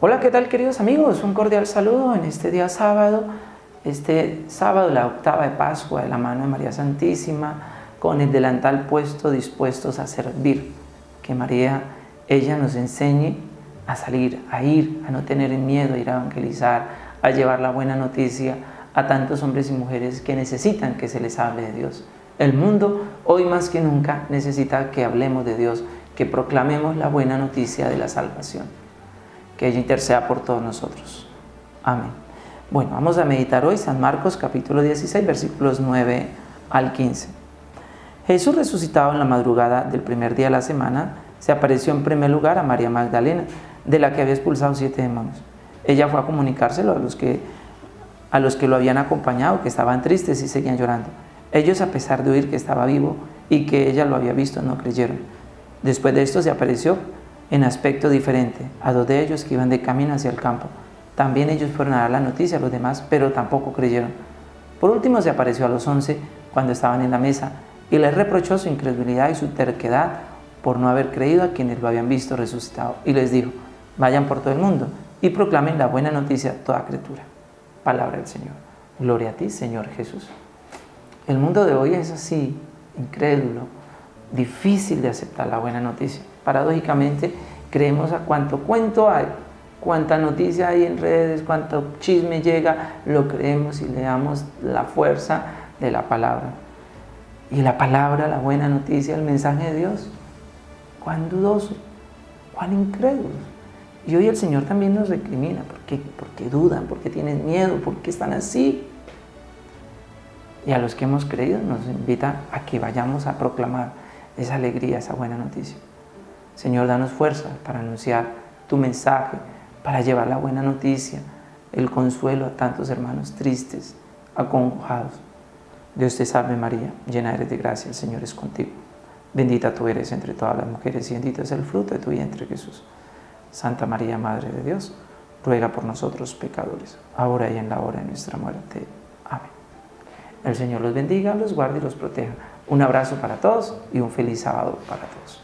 Hola, ¿qué tal queridos amigos? Un cordial saludo en este día sábado, este sábado la octava de Pascua de la mano de María Santísima, con el delantal puesto dispuestos a servir. Que María, ella nos enseñe a salir, a ir, a no tener miedo, a ir a evangelizar, a llevar la buena noticia a tantos hombres y mujeres que necesitan que se les hable de Dios. El mundo hoy más que nunca necesita que hablemos de Dios, que proclamemos la buena noticia de la salvación. Que ella interceda por todos nosotros. Amén. Bueno, vamos a meditar hoy San Marcos capítulo 16 versículos 9 al 15. Jesús resucitado en la madrugada del primer día de la semana se apareció en primer lugar a María Magdalena, de la que había expulsado siete demonios. Ella fue a comunicárselo a los que, a los que lo habían acompañado, que estaban tristes y seguían llorando. Ellos, a pesar de oír que estaba vivo y que ella lo había visto, no creyeron. Después de esto se apareció en aspecto diferente a dos de ellos que iban de camino hacia el campo. También ellos fueron a dar la noticia a los demás, pero tampoco creyeron. Por último se apareció a los once cuando estaban en la mesa y les reprochó su incredulidad y su terquedad por no haber creído a quienes lo habían visto resucitado. Y les dijo, vayan por todo el mundo y proclamen la buena noticia a toda criatura. Palabra del Señor. Gloria a ti, Señor Jesús. El mundo de hoy es así, incrédulo, difícil de aceptar la buena noticia. Paradójicamente, creemos a cuánto cuento hay, cuánta noticia hay en redes, cuánto chisme llega, lo creemos y le damos la fuerza de la palabra. Y la palabra, la buena noticia, el mensaje de Dios, cuán dudoso, cuán incrédulo. Y hoy el Señor también nos recrimina, ¿por qué? Porque dudan, porque tienen miedo, porque están así. Y a los que hemos creído nos invita a que vayamos a proclamar esa alegría, esa buena noticia. Señor, danos fuerza para anunciar tu mensaje, para llevar la buena noticia, el consuelo a tantos hermanos tristes, acongojados. Dios te salve María, llena eres de gracia, el Señor es contigo. Bendita tú eres entre todas las mujeres y bendito es el fruto de tu vientre Jesús. Santa María, Madre de Dios, ruega por nosotros pecadores, ahora y en la hora de nuestra muerte. Amén. El Señor los bendiga, los guarde y los proteja. Un abrazo para todos y un feliz sábado para todos.